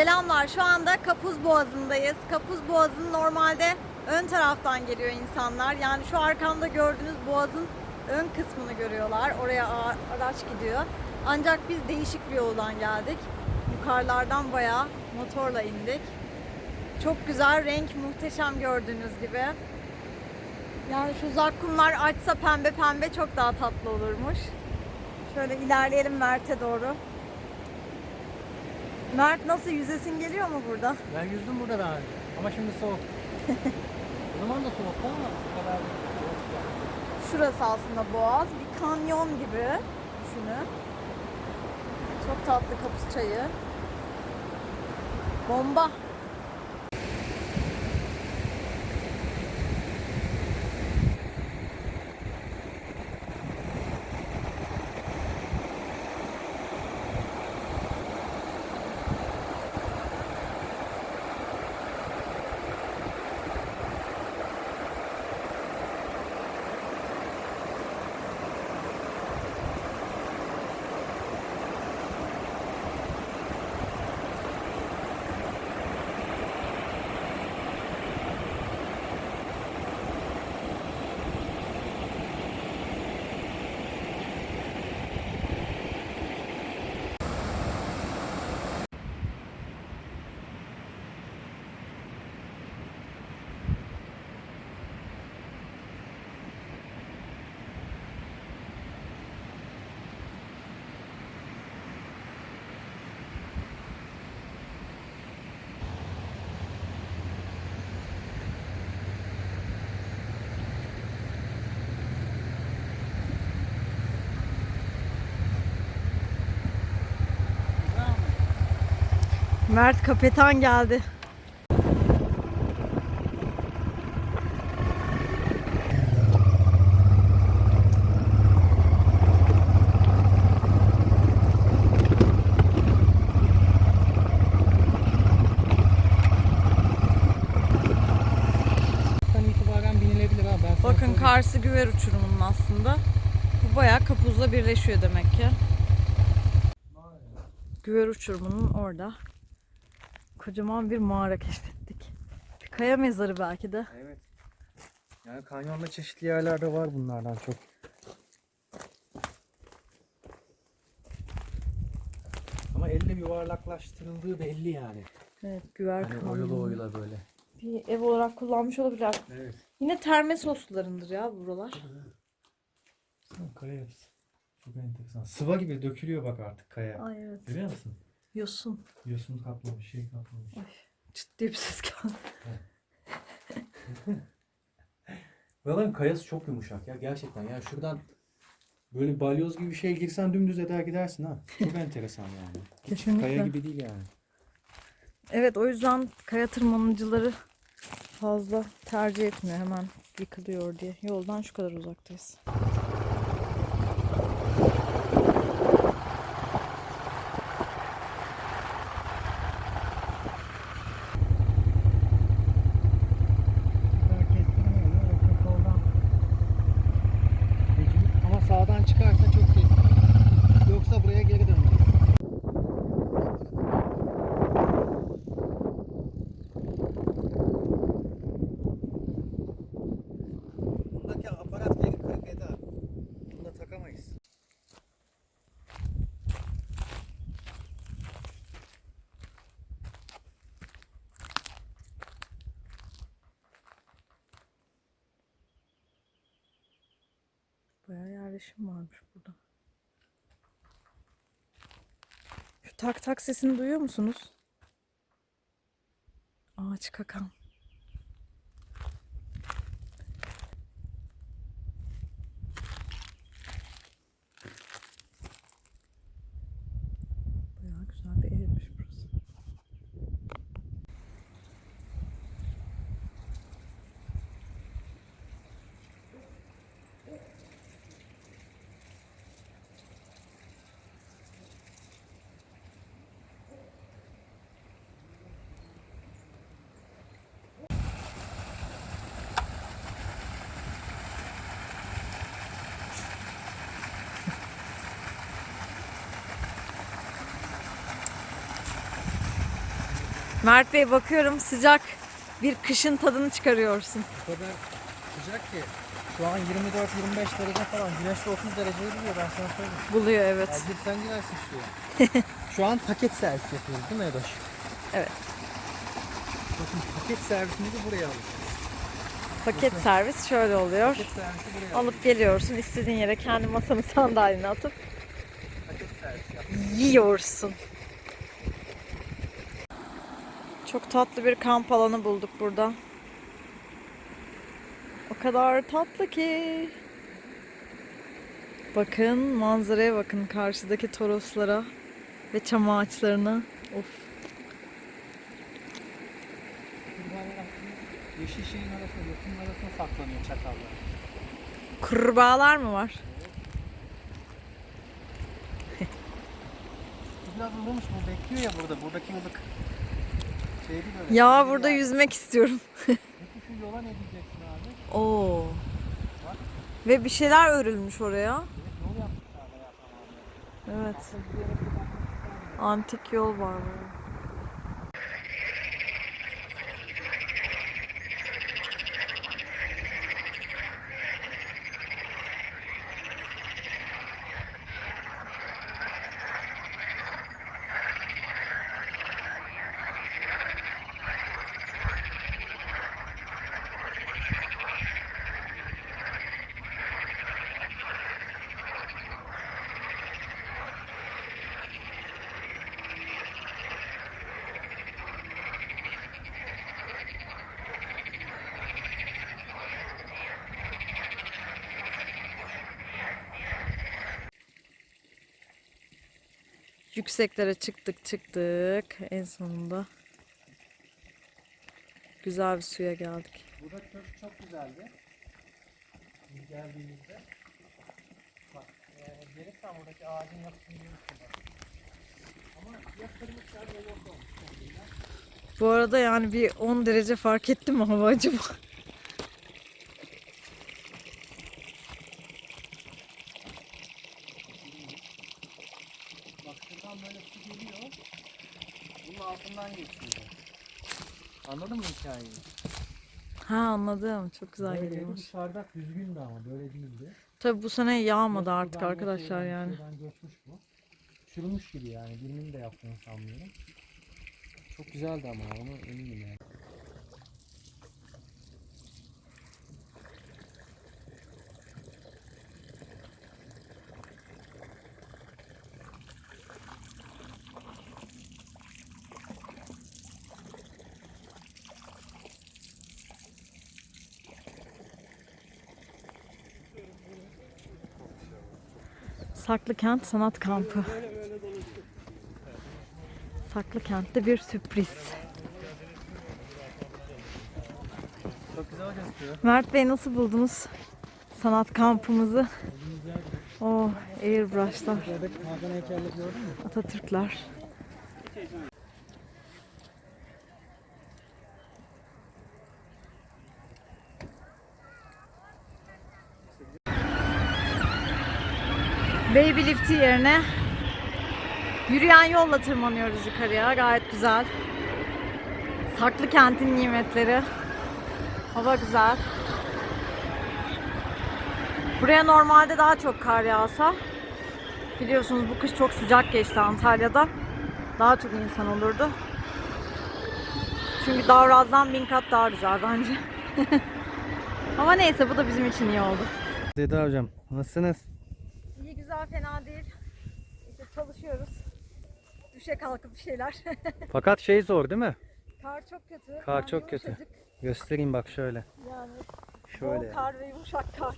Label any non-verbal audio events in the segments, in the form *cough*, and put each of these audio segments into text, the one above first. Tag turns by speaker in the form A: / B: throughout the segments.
A: Selamlar. Şu anda Kapuz Boğazı'ndayız. Kapuz Boğazı'nın normalde ön taraftan geliyor insanlar. Yani şu arkamda gördüğünüz boğazın ön kısmını görüyorlar. Oraya araç gidiyor. Ancak biz değişik bir yoldan geldik. Yukarılardan bayağı motorla indik. Çok güzel, renk muhteşem gördüğünüz gibi. Yani şu zakkumlar açsa pembe pembe çok daha tatlı olurmuş. Şöyle ilerleyelim Mert'e doğru. Mert nasıl yüzesin geliyor mu burada?
B: Ben yüzdüm burada daha önce. Ama şimdi soğuk. *laughs* o zaman da soğuktu ama bu kadar soğuk.
A: Şurası aslında boğaz. Bir kanyon gibi düşünün. Çok tatlı kapısı çayı. Bomba. Mert kapetan geldi. Bakın. Karsı Güver uçurumunun aslında. Bu bayağı kapuzla birleşiyor demek ki. Güver uçurumunun orada. Kocaman bir mağara keşfettik. Bir kaya mezarı belki de.
B: Evet. Yani kanyonda çeşitli yerlerde var bunlardan çok. Ama elle yuvarlaklaştırıldığı belli yani.
A: Evet, güver
B: Hani
A: kanyonu.
B: oyula oyula böyle.
A: Bir ev olarak kullanmış olabilir.
B: Evet.
A: Yine terme soslularındır ya buralar.
B: Kaya yapısı. Çok enteresan. Sıva gibi dökülüyor bak artık kaya.
A: Ay evet.
B: Görüyor musun?
A: Yosun.
B: Yosun kaplamış, şey kaplamış.
A: Çıt diye bir ses geldi. *laughs*
B: Buraların kayası çok yumuşak ya gerçekten. Yani şuradan böyle balyoz gibi bir şey girsen dümdüz eder gidersin ha. Çok *laughs* enteresan yani.
A: Kesinlikle.
B: Kaya gibi değil yani.
A: Evet o yüzden kaya tırmanıcıları fazla tercih etmiyor. Hemen yıkılıyor diye. Yoldan şu kadar uzaktayız.
B: Ama sağdan çıkarsa çok keskin. Yoksa buraya geri döneceğiz. Bundaki aparat geri kırık eder. Bunu da takamayız.
A: Yerleşim varmış burada. Şu tak tak sesini duyuyor musunuz? Ağaç kakan. Bayağı güzel bir evmiş burası. Mert Bey bakıyorum sıcak bir kışın tadını çıkarıyorsun.
B: O kadar sıcak ki. Şu an 24-25 derece falan. Güneşte 30 dereceyi buluyor ben sana söyleyeyim.
A: Buluyor evet.
B: Acil sen girersin şuraya. *laughs* Şu an paket servis yapıyoruz değil mi Edoş?
A: Evet.
B: Bakın paket servisimizi buraya alıyoruz.
A: Paket servis şöyle oluyor.
B: Paket servisi buraya alıyoruz.
A: Alıp geliyorsun istediğin yere kendi masanın sandalyene *laughs* atıp
B: Paket servis
A: yiyorsun. Çok tatlı bir kamp alanı bulduk burada. O kadar tatlı ki. Bakın manzaraya bakın karşıdaki toroslara ve çam ağaçlarına. Of.
B: Yeşil şeyin arasında, yosunun arasında saklanıyor çakallar.
A: Kurbağalar mı var?
B: Biraz ılımış bu bekliyor ya burada. Buradaki ılık.
A: Ya burada yüzmek istiyorum.
B: Peki şu yola ne diyeceksin abi?
A: Oo. Ve bir şeyler örülmüş oraya.
B: Evet.
A: Antik yol var böyle. Yükseklere çıktık çıktık. En sonunda güzel bir suya geldik.
B: Burada köşk çok güzeldi. Biz geldiğimizde. Bak, e, gelirsen buradaki ağacın yapısını görürsün. Ama yatırmışlar ve yok olmuş.
A: Bu arada yani bir 10 derece fark etti mi hava acaba?
B: Bak şuradan böyle su geliyor. Bunun altından geçiyor. Anladın mı hikayeyi?
A: Ha anladım. Çok güzel
B: Böyleydi,
A: geliyormuş.
B: Dışarıda düzgündü ama böyle değildi.
A: Tabi bu sene yağmadı
B: Yok,
A: artık arkadaşlar
B: şuradan,
A: yani.
B: şuradan göçmüş bu. Çürümüş gibi yani. Birinin de yaptığını sanmıyorum. Çok güzeldi ama onu eminim yani.
A: Saklıkent Sanat Kampı. Saklıkent'te bir sürpriz.
B: Çok güzel.
A: Mert Bey nasıl buldunuz sanat kampımızı? Oh, airbrushlar? Atatürkler. Lifti yerine yürüyen yolla tırmanıyoruz yukarıya. Gayet güzel. Saklı kentin nimetleri. Hava güzel. Buraya normalde daha çok kar yağsa biliyorsunuz bu kış çok sıcak geçti Antalya'da. Daha çok insan olurdu. Çünkü Davraz'dan bin kat daha güzel bence. *laughs* Ama neyse bu da bizim için iyi oldu.
B: Dede hocam nasılsınız?
A: Güzel fena değil. İşte çalışıyoruz. Düşe kalkıp bir şeyler. *laughs*
B: Fakat şey zor değil mi?
A: kar çok kötü.
B: Kar
A: Yani
B: çok kötü. Göstereyim bak şöyle.
A: Yani
B: Şöyle.
A: bol kar ve yumuşak kar.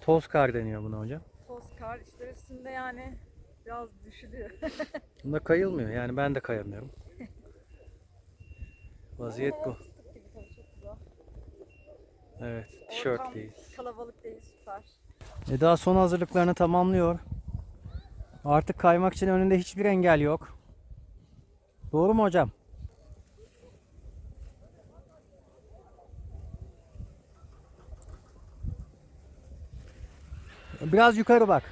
B: Toz kar deniyor buna hocam.
A: Toz kar işte üstünde yani biraz düşülüyor. *laughs*
B: Bunda kayılmıyor yani ben de kayamıyorum. *laughs* Vaziyet bu. Evet
A: Ortam
B: tişörtleyiz.
A: Kalabalık değil süper.
B: Eda son hazırlıklarını tamamlıyor. Artık kaymak için önünde hiçbir engel yok. Doğru mu hocam? Biraz yukarı bak.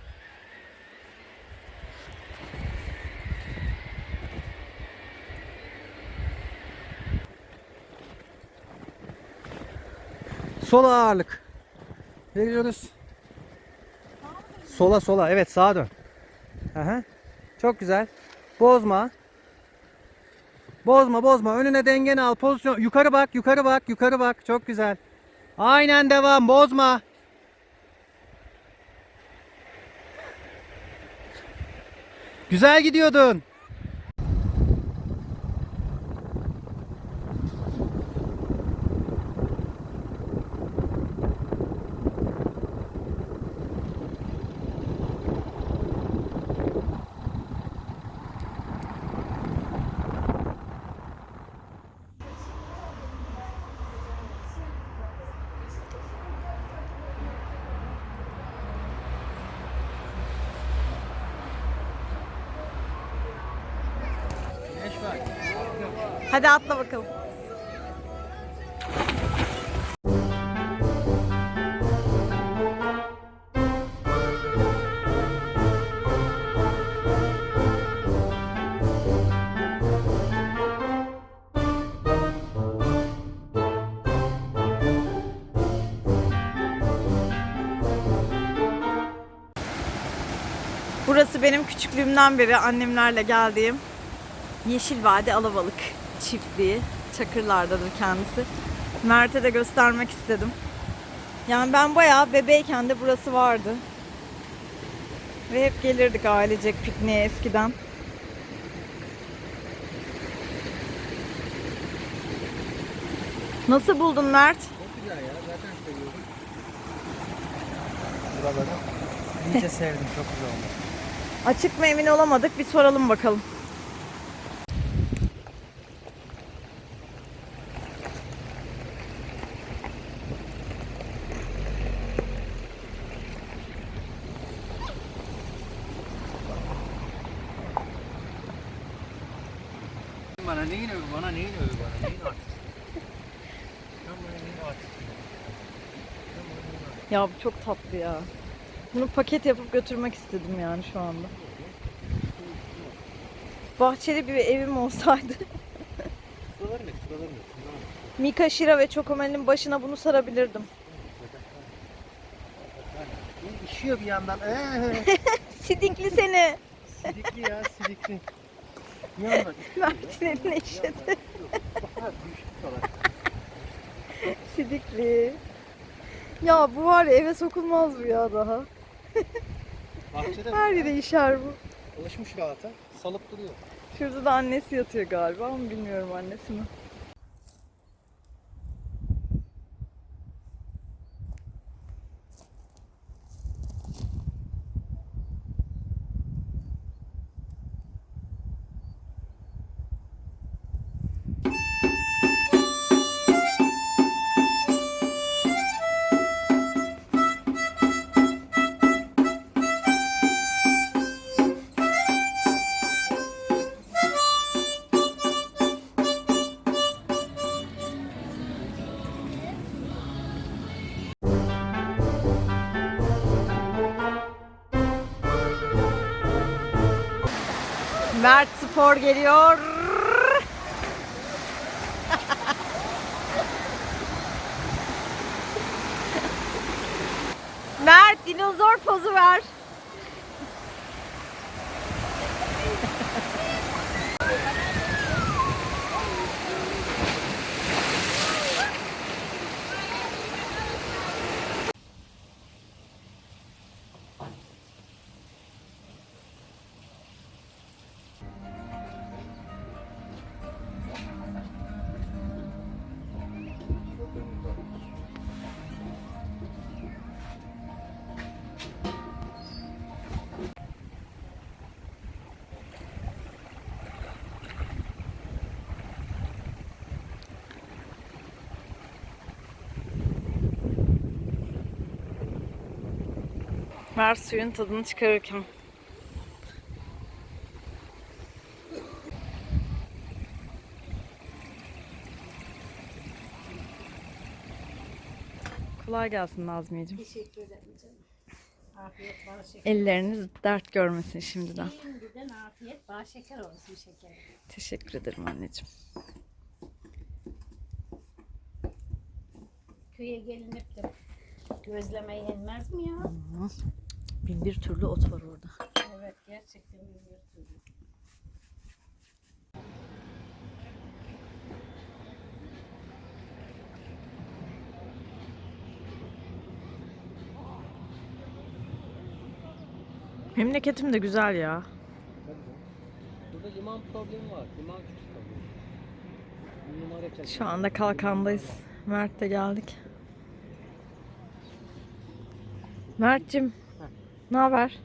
B: Sol ağırlık. Veriyoruz. Sola sola. Evet sağa dön. Aha. Çok güzel. Bozma. Bozma bozma. Önüne dengeni al. Pozisyon. Yukarı bak. Yukarı bak. Yukarı bak. Çok güzel. Aynen devam. Bozma. Güzel gidiyordun.
A: Hadi atla bakalım. Burası benim küçüklüğümden beri annemlerle geldiğim Yeşil Vadi Alabalık çiftliği. Çakırlardadır kendisi. Mert'e de göstermek istedim. Yani ben bayağı bebeyken de burası vardı. Ve hep gelirdik ailecek pikniğe eskiden. Nasıl buldun Mert?
B: Çok güzel ya. Zaten seviyordum. Buraları. İyice *laughs* sevdim. Çok güzel olmuş.
A: Açık mı emin olamadık. Bir soralım bakalım. Ya bu çok tatlı ya. Bunu paket yapıp götürmek istedim yani şu anda. Bahçeli bir evim olsaydı.
B: Ne? Ne? Ne?
A: Mika Shira ve Çokomel'in başına bunu sarabilirdim.
B: İşiyor bir yandan. Ee, *laughs*
A: Sidikli seni.
B: sidikli ya sidikli. Yandan
A: Mert'in eline işedi. Sidikli. Ya bu var ya eve sokulmaz bu ya daha.
B: Bahçede
A: Her yere işer bu.
B: alışmış rahata. Salıp duruyor.
A: Şurada da annesi yatıyor galiba ama bilmiyorum annesi mi. Spor geliyor. Mert suyun tadını çıkarırken. Kolay gelsin Nazmiyeciğim.
C: Teşekkür ederim canım. Afiyet bal şeker.
A: Elleriniz dert görmesin şimdiden.
C: Şimdiden afiyet bal şeker olsun şeker.
A: Teşekkür ederim anneciğim.
C: köye gelinip de gözleme yenmez mi ya?
A: Bin bir türlü ot var orada.
C: Evet gerçekten bir türlü.
A: Memleketim de güzel ya.
B: Burada liman problemi var. Liman küçük.
A: Şu anda kalkandayız. Mert'le geldik. Mert'cim ne haber?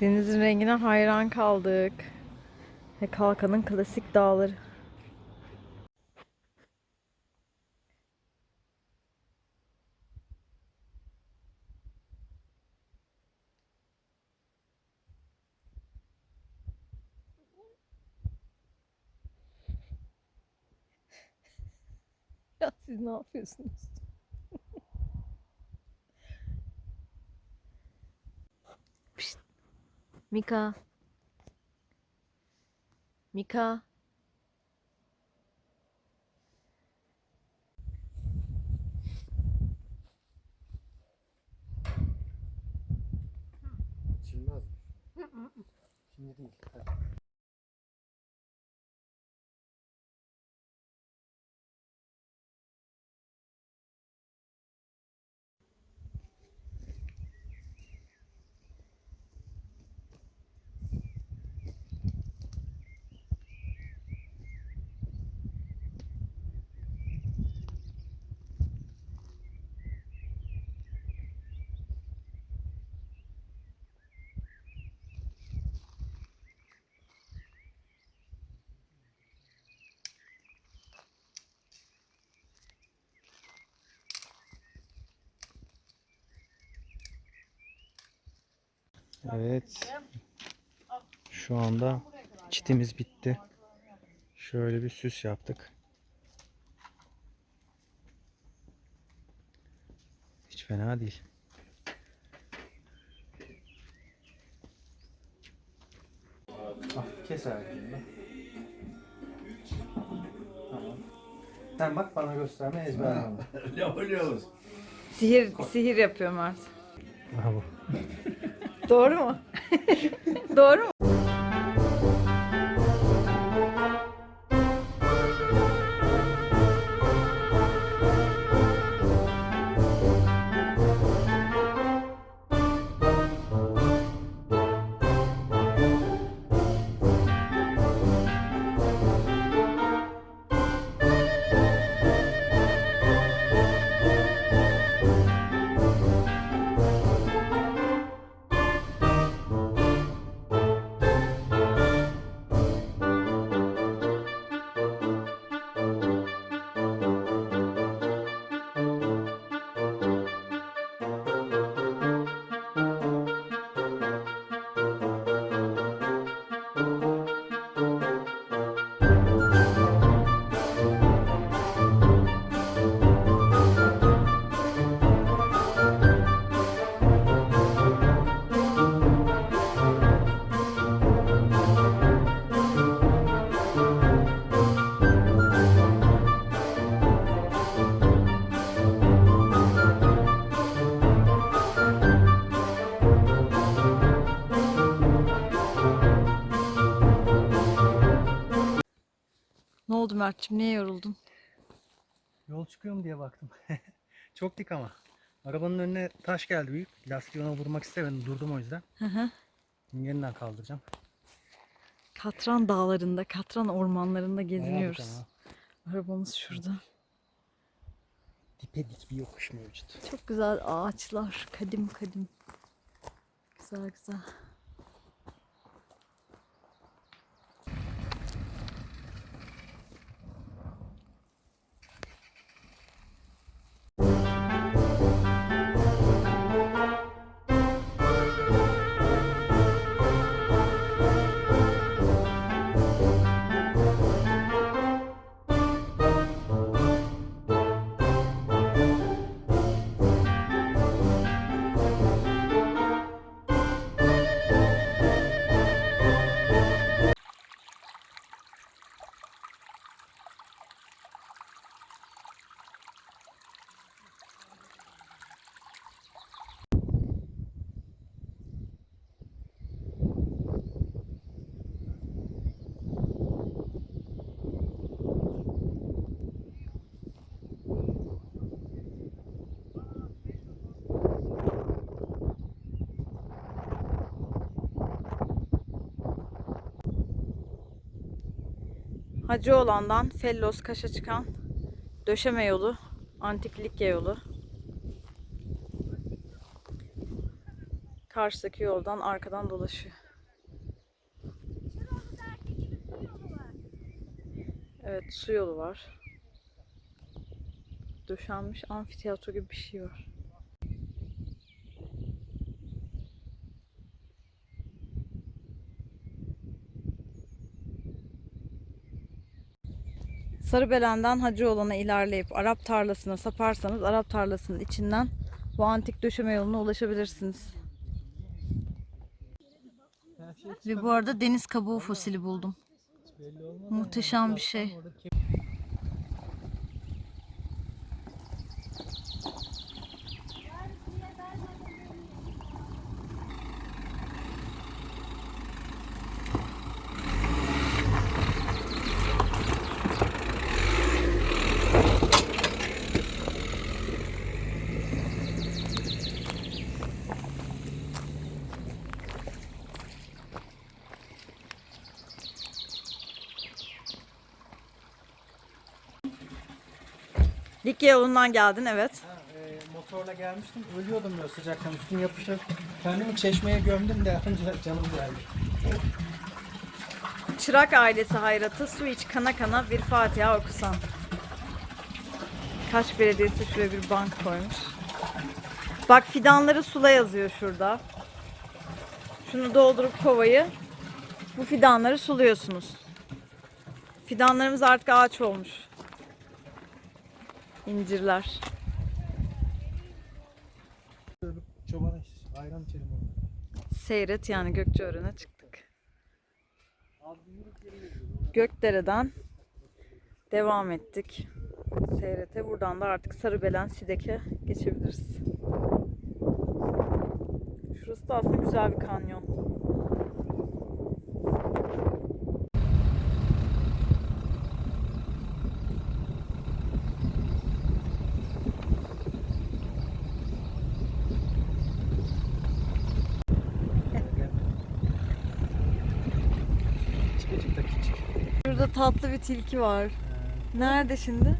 A: Denizin rengine hayran kaldık. Ve Kalkan'ın klasik dağları. Siz ne yapıyorsunuz? Pişt. Mika. Mika.
B: Çinmez mi? Şimdi değil. Hadi. Evet. Şu anda çitimiz bitti. Şöyle bir süs yaptık. Hiç fena değil. Hafif kes ayaklarını. Tamam. Sen bak bana gösterme ezberleme. *laughs*
D: Yapıyoruz.
A: Sihir sihir yapıyor Mert.
B: Bravo. *laughs*
A: Doğru mu? Doğru mu? Ne oldu Mert'cim? Niye yoruldun?
B: Yol çıkıyorum diye baktım. *laughs* Çok dik ama. Arabanın önüne taş geldi büyük. Lastiği ona vurmak istemedim. Durdum o yüzden.
A: Hı hı.
B: Yeniden kaldıracağım.
A: Katran dağlarında, Katran ormanlarında geziniyoruz. Arabamız şurada.
B: Dipe dik bir yokuş mevcut.
A: Çok güzel ağaçlar, kadim kadim. Güzel güzel. Hacıoğlan'dan Fellos Kaş'a çıkan döşeme yolu, Antik Likya yolu. Karşıdaki yoldan arkadan dolaşıyor. Evet su yolu var. Döşenmiş amfiteyatro gibi bir şey var. Sarıbelen'den Hacıoğlan'a ilerleyip Arap tarlasına saparsanız Arap tarlasının içinden bu antik döşeme yoluna ulaşabilirsiniz. Ve bu arada deniz kabuğu fosili buldum. Muhteşem bir şey. Likya yolundan geldin evet.
B: Ha, e, motorla gelmiştim. Ölüyordum böyle sıcaktan. Üstüne yapışıp kendimi çeşmeye gömdüm de ancak canım geldi.
A: Çırak ailesi hayratı su iç kana kana bir Fatiha okusan. Kaç belediyesi şuraya bir bank koymuş. Bak fidanları sula yazıyor şurada. Şunu doldurup kovayı bu fidanları suluyorsunuz. Fidanlarımız artık ağaç olmuş. İncirler.
B: Çoban ayran içelim onu.
A: Seyret yani Gökçeören'e çıktık. Gökdere'den devam ettik. Seyret'e buradan da artık Sarıbelen Sidek'e geçebiliriz. Şurası da aslında güzel bir kanyon.
B: Çıkacık da küçük.
A: Şurada tatlı bir tilki var. Nerede şimdi?